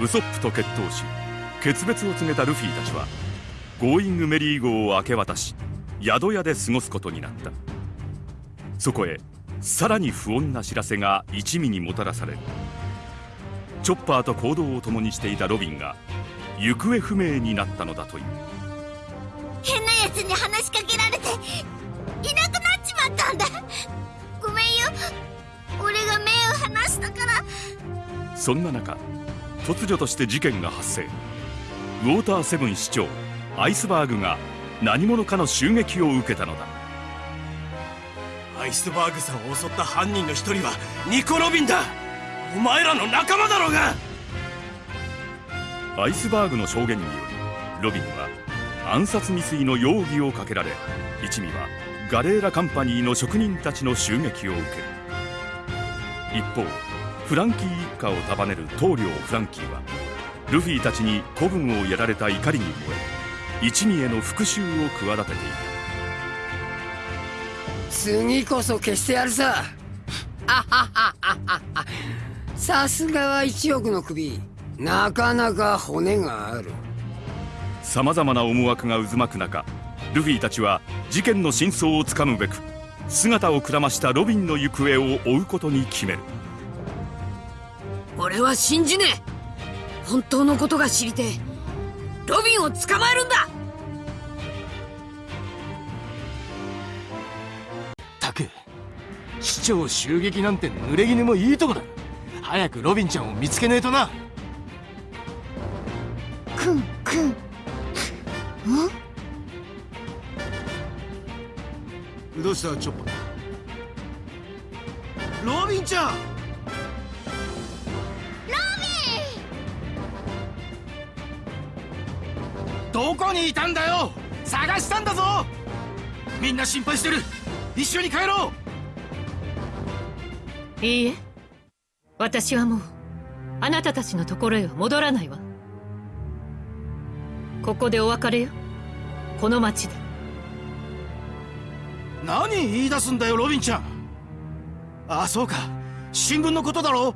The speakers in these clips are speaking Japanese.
ウソップと決闘し決別を告げたルフィたちはゴーイングメリー号を明け渡し宿屋で過ごすことになった。そこへさらに不穏な知らせが一味にもたらされるチョッパーと行動を共にしていたロビンが行方不明になったのだという。変な奴に話しかけられていなくなっちまったんだ。ごめんよ。俺が目を離したから。そんな中突如として事件が発生。ウォーターセブン市長アイスバーグが何者かの襲撃を受けたのだ。アイスバーグさんを襲った犯人の一人はニコ・ロビンだ。お前らの仲間だろうが。アイスバーグの証言によりロビンは暗殺未遂の容疑をかけられ一味はガレーラカンパニーの職人たちの襲撃を受ける。一方フランキー一家を束ねる棟梁フランキーはルフィたちに子分をやられた怒りに燃え一味への復讐を企てていた。次こそ消してやるさ。さすがは一億の首。なかなか骨がある。さまざまな思惑が渦巻く中ルフィたちは事件の真相をつかむべく姿をくらましたロビンの行方を追うことに決める俺は信じねえ。本当のことが知りてえ。ロビンを捕まえるんだ。たく市長襲撃なんて濡れ衣もいいとこだ。早くロビンちゃんを見つけねえとな。くんくん。ん？どうした？チョッパロビンちゃんどこにいたんだよ？探したんだぞ！みんな心配してる。一緒に帰ろう。いいえ。私はもうあなたたちのところへは戻らないわ。ここでお別れよ。この町で。何言い出すんだよロビンちゃん。あそうか。新聞のことだろ？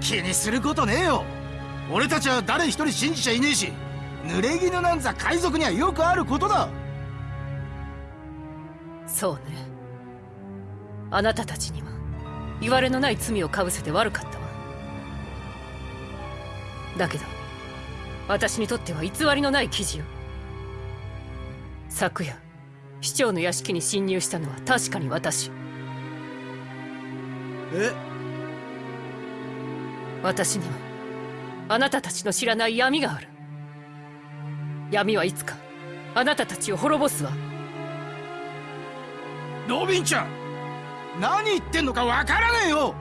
気にすることねえよ俺たちは誰一人信じちゃいねえし濡れ衣なんざ海賊にはよくあることだ。そうね。あなたたちには言われのない罪をかぶせて悪かったわ。だけど私にとっては偽りのない記事よ。昨夜市長の屋敷に侵入したのは確かに私。え？私にはあなたたちの知らない闇がある。闇はいつかあなたたちを滅ぼすわ。ロビンちゃん何言ってんのかわからねえよ。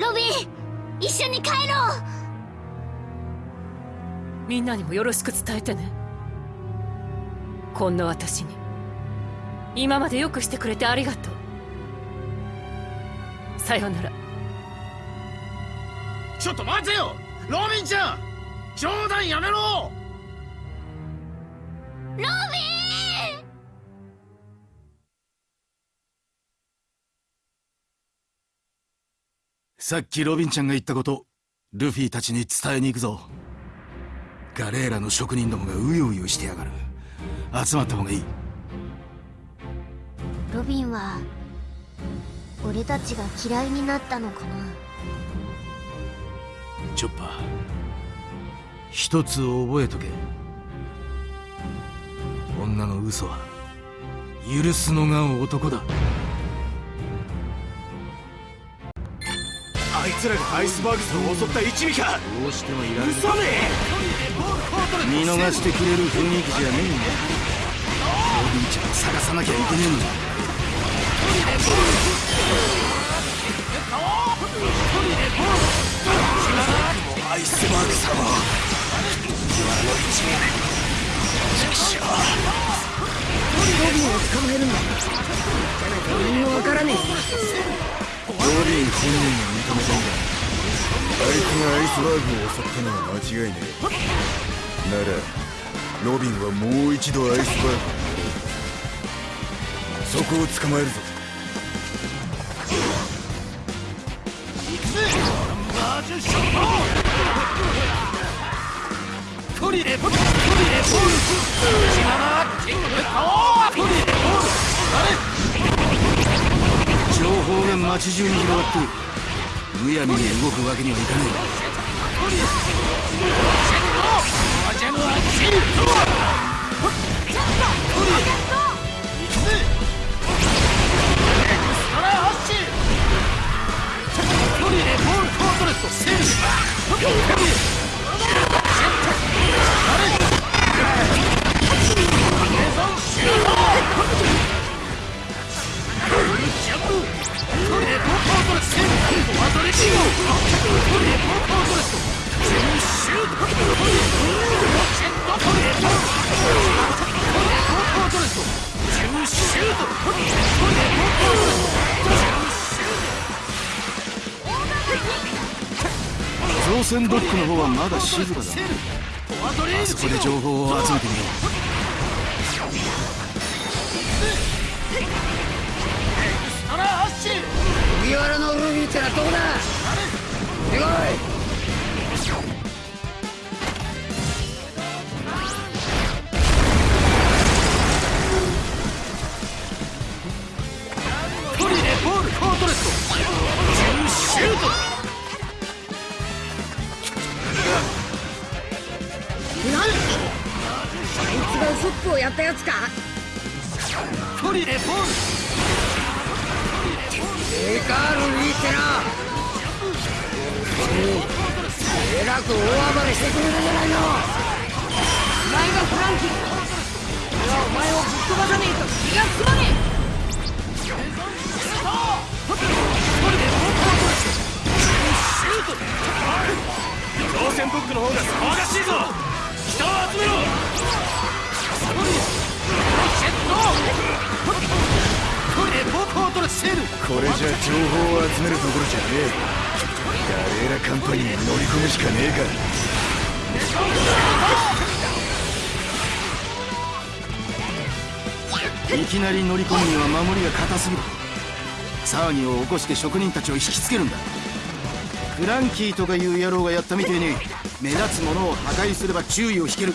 ロビン一緒に帰ろう。みんなにもよろしく伝えてね。こんな私に今までよくしてくれてありがとう。さようならちょっと待てよ！ロビンちゃん！冗談やめろ！ロビン！さっきロビンちゃんが言ったことルフィたちに伝えに行くぞ。ガレーラの職人どもがうようよしてやがる。集まった方がいい。ロビンは俺たちが嫌いになったのかなチョッパー。一つ覚えとけ。女の嘘は。許すのが男だ。あいつらがアイスバーグさんを襲った一味か。どうしてもいられる嘘ね。見逃してくれる雰囲気じゃねえんだ。ロビンちゃんを探さなきゃいけねえんだがアイスバーグを襲ったのは間違いねえ。ならロビンはもう一度アイスバーグ。そこを捕まえるぞ。情報が街中に広がってるむやみに動くわけにはいかない造船ドックの方はまだ静かだ。あそこで情報を集めてみよう麦わらのルビーってのはどこだ出てこいえらく大暴れしてくれるじゃないのお前がフランキー俺はお前をぶっ飛ばさねえと気が済まね造船ドックの方が騒がしいぞ人を集めろこれじゃ情報を集めるところじゃねえ。ーラカンパニーに乗り込むしかねえかいきなり乗り込むには守りが硬すぎる。騒ぎを起こして職人たちを引きつけるんだ。フランキーとかいう野郎がやったみてえに目立つものを破壊すれば注意を引ける。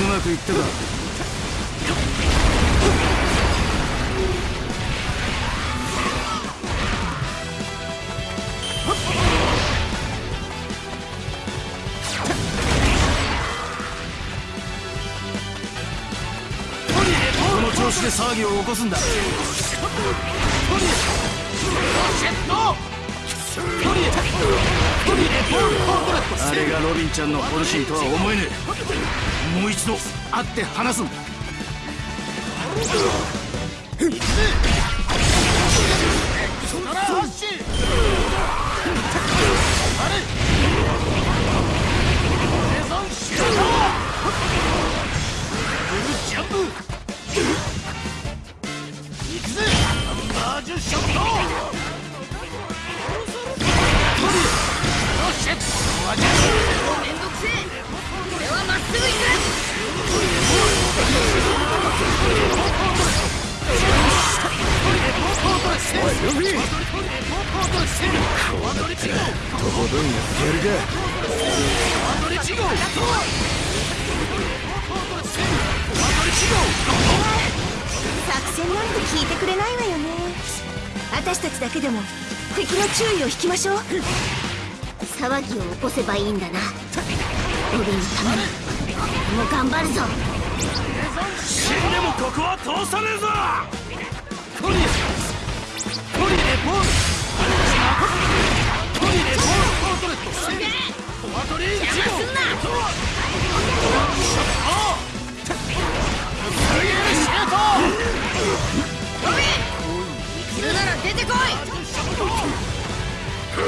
うまくいったか。騒ぎを起こすんだ。あれがロビンちゃんの本心とは思えねえもう一度会って話すんだ。とことん引きましょう。騒ぎを起こせばいいんだな。ロビンのために俺も頑張るぞ。死んでもここは通さねえぞ。トリトリレポーリレポールポートレットすげえコアトリジ邪魔すんなロビン。いるなら出てこいキ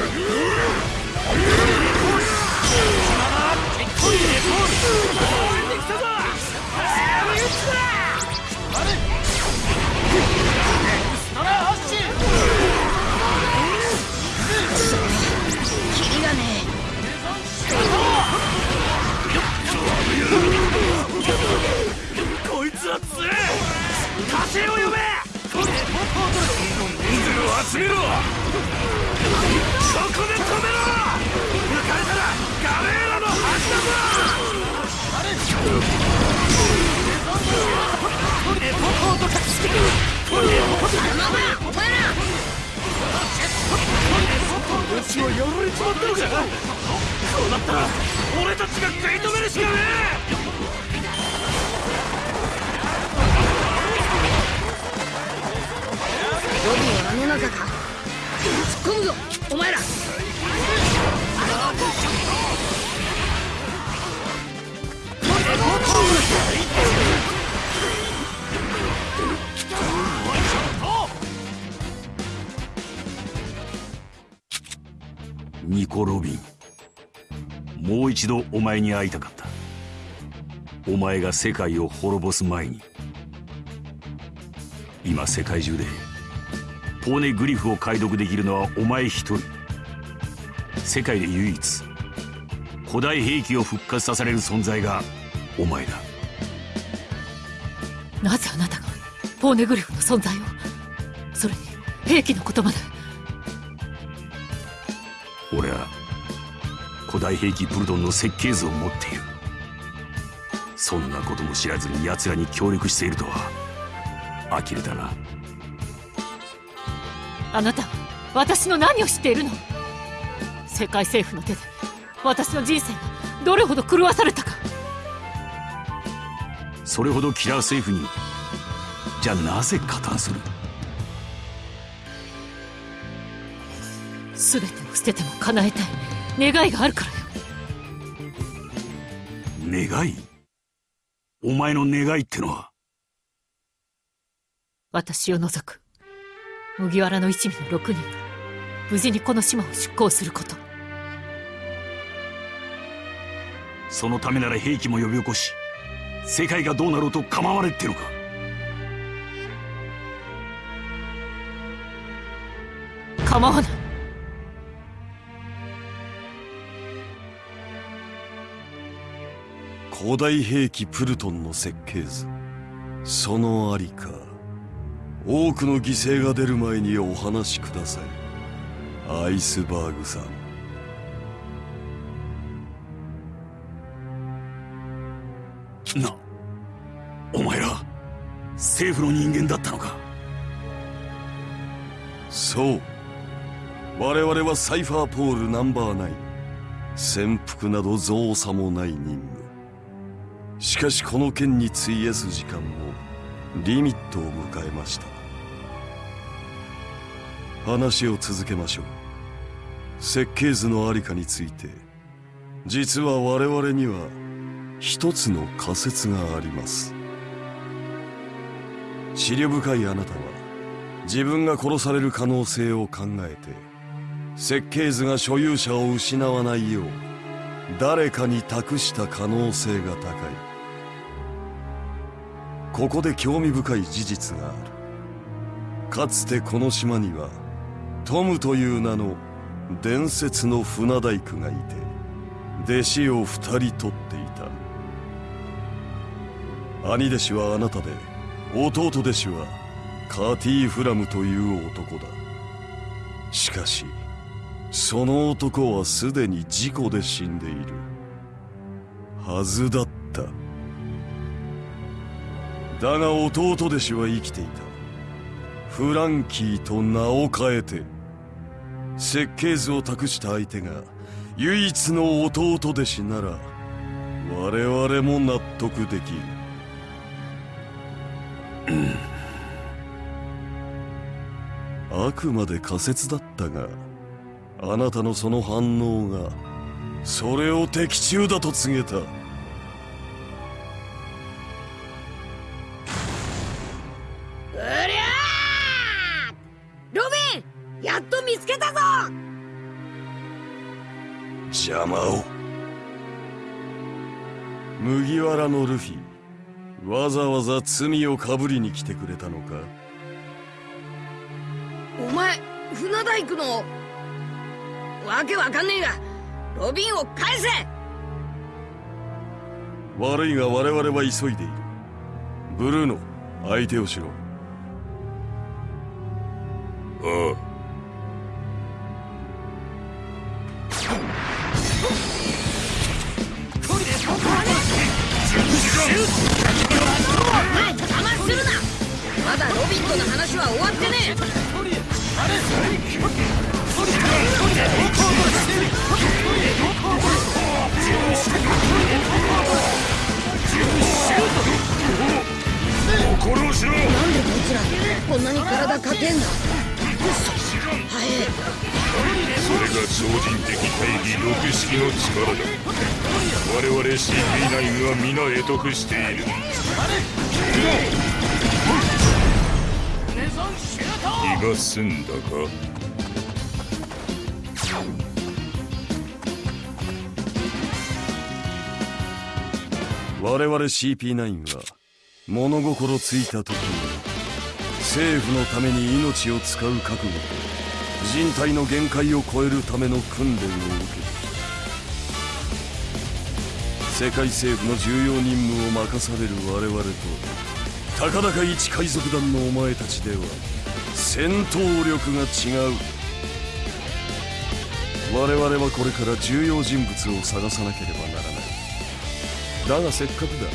こうなったら俺たちが食い止めるしかねえ！はあの中か？突っ込むぞ！お前ら！ニコ・ロビンもう一度お前に会いたかった。お前が世界を滅ぼす前に今世界中でポーネグリフを解読できるのはお前一人。世界で唯一古代兵器を復活させれる存在がお前だ。なぜあなたがポーネグリフの存在をそれに兵器のことまで。古代兵器プルトンの設計図を持っている。そんなことも知らずに奴らに協力しているとは呆れたな。あなたは私の何を知っているの？世界政府の手で私の人生がどれほど狂わされたか。それほどキラー政府にじゃあなぜ加担する？全てを捨てても叶えたい願いがあるからよ。願い？お前の願いってのは？私を除く。麦わらの一味の6人。が無事にこの島を出港すること。そのためなら兵器も呼び起こし世界がどうなろうと構われってのか？構わない古代兵器プルトンの設計図。そのありか。多くの犠牲が出る前にお話しください。アイスバーグさん。なお前ら政府の人間だったのか？そう。我々はサイファーポールナンバーナイン。潜伏など造作もない任務しかしこの件に費やす時間もリミットを迎えました。話を続けましょう。設計図のありかについて実は我々には一つの仮説があります。思慮深いあなたは自分が殺される可能性を考えて設計図が所有者を失わないよう誰かに託した可能性が高い。ここで興味深い事実がある。かつてこの島にはトムという名の伝説の船大工がいて弟子を二人取っていた。兄弟子はあなたで弟弟子はカーティー・フラムという男だ。しかしその男はすでに事故で死んでいるはずだった。だが弟弟子は生きていた。フランキーと名を変えて設計図を託した相手が唯一の弟弟子なら我々も納得できる。あくまで仮説だったがあなたのその反応がそれを的中だと告げた。邪魔を。麦わらのルフィわざわざ罪をかぶりに来てくれたのか？お前船大工の？わけわかんねえがロビンを返せ！悪いが我々は急いでいる。ブルーノ相手をしろ。あおだロビンとの話は終わってねえ。心をしろなんでこいつらこんなに体かけんだ。はい。それが超人的大義六式の力だ。我々 CP9 は皆得得している気が済んだか？我々 CP9 は物心ついた時に政府のために命を使う覚悟と人体の限界を超えるための訓練を受けて世界政府の重要任務を任される我々とたかだか一海賊団のお前たちでは戦闘力が違う。我々はこれから重要人物を探さなければならない。だがせっかくだ。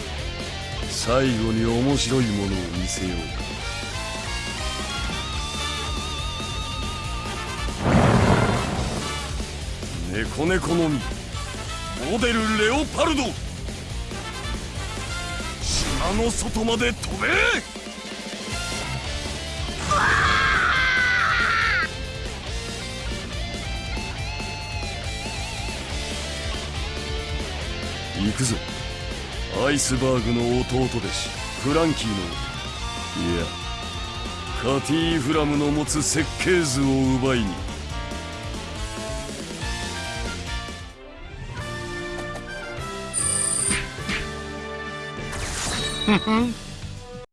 最後に面白いものを見せようか。猫猫の実モデルレオパルド。島の外まで飛べ！行くぞ。アイスバーグの弟弟子フランキーの。いやカティーフラムの持つ設計図を奪いに。Mm-hmm.